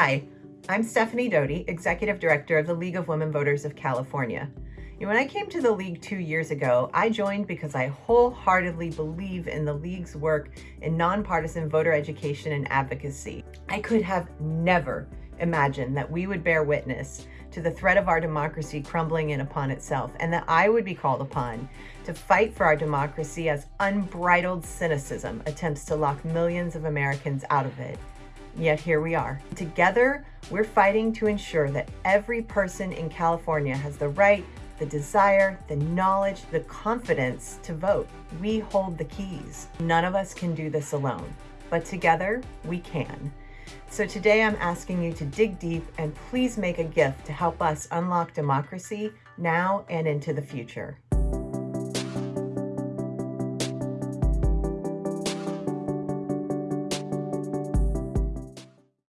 Hi, I'm Stephanie Doty, Executive Director of the League of Women Voters of California. when I came to the League two years ago, I joined because I wholeheartedly believe in the League's work in nonpartisan voter education and advocacy. I could have never imagined that we would bear witness to the threat of our democracy crumbling in upon itself and that I would be called upon to fight for our democracy as unbridled cynicism attempts to lock millions of Americans out of it. Yet here we are. Together, we're fighting to ensure that every person in California has the right, the desire, the knowledge, the confidence to vote. We hold the keys. None of us can do this alone, but together we can. So today I'm asking you to dig deep and please make a gift to help us unlock democracy now and into the future.